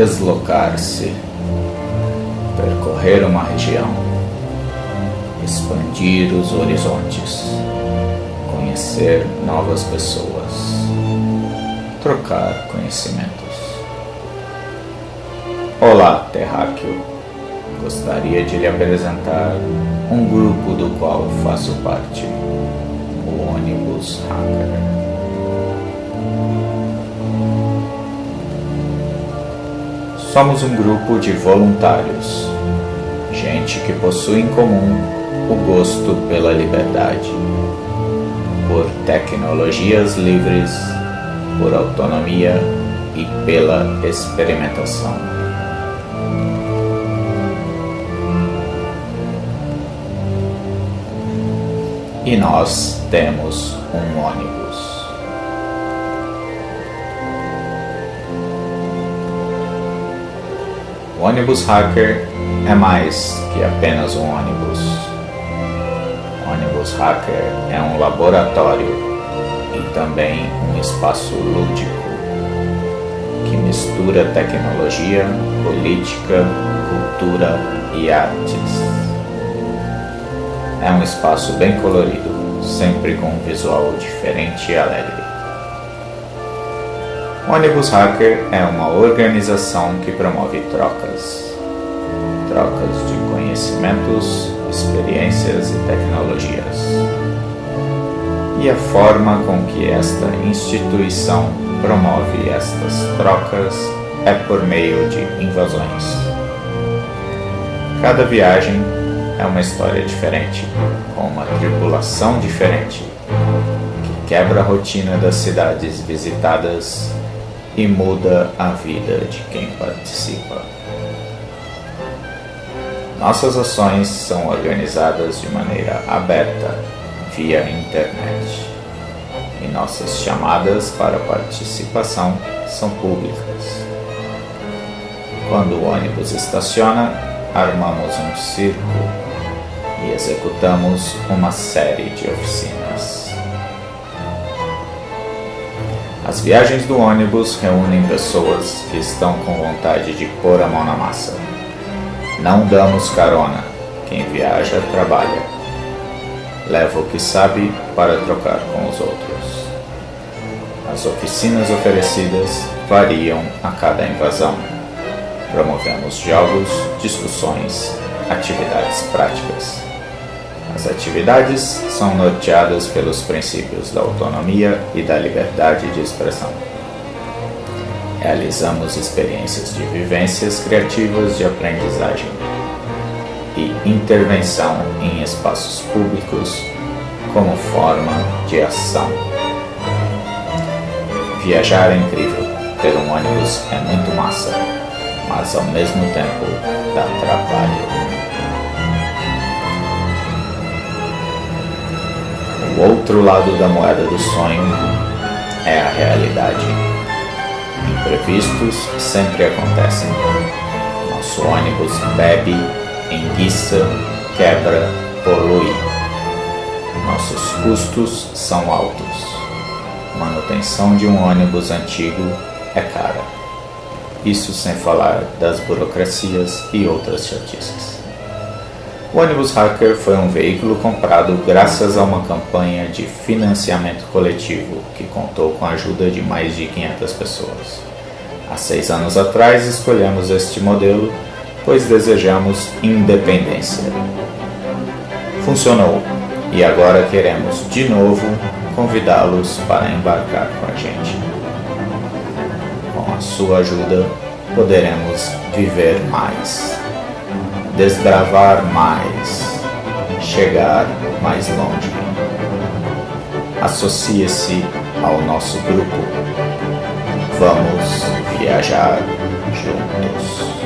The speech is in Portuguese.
deslocar-se, percorrer uma região, expandir os horizontes, conhecer novas pessoas, trocar conhecimentos. Olá, terráqueo. Gostaria de lhe apresentar um grupo do qual faço parte, o ônibus Hacker. Somos um grupo de voluntários, gente que possui em comum o gosto pela liberdade, por tecnologias livres, por autonomia e pela experimentação. E nós temos um ônibus. O ônibus hacker é mais que apenas um ônibus. O ônibus hacker é um laboratório e também um espaço lúdico que mistura tecnologia, política, cultura e artes. É um espaço bem colorido, sempre com um visual diferente e alegre. Ônibus Hacker é uma organização que promove trocas. Trocas de conhecimentos, experiências e tecnologias. E a forma com que esta instituição promove estas trocas é por meio de invasões. Cada viagem é uma história diferente, com uma tripulação diferente, que quebra a rotina das cidades visitadas e muda a vida de quem participa. Nossas ações são organizadas de maneira aberta via internet e nossas chamadas para participação são públicas. Quando o ônibus estaciona, armamos um círculo e executamos uma série de oficinas. As viagens do ônibus reúnem pessoas que estão com vontade de pôr a mão na massa. Não damos carona, quem viaja trabalha. Leva o que sabe para trocar com os outros. As oficinas oferecidas variam a cada invasão. Promovemos jogos, discussões, atividades práticas. As atividades são norteadas pelos princípios da autonomia e da liberdade de expressão. Realizamos experiências de vivências criativas de aprendizagem e intervenção em espaços públicos como forma de ação. Viajar é incrível, ter um ônibus é muito massa, mas ao mesmo tempo dá trabalho. Outro lado da moeda do sonho é a realidade. Imprevistos sempre acontecem. Nosso ônibus bebe, enguiça, quebra, polui. Nossos custos são altos. Manutenção de um ônibus antigo é cara. Isso sem falar das burocracias e outras chatices. O ônibus Hacker foi um veículo comprado graças a uma campanha de financiamento coletivo que contou com a ajuda de mais de 500 pessoas. Há seis anos atrás escolhemos este modelo, pois desejamos independência. Funcionou e agora queremos de novo convidá-los para embarcar com a gente. Com a sua ajuda, poderemos viver mais desbravar mais, chegar mais longe. Associe-se ao nosso grupo. Vamos viajar juntos.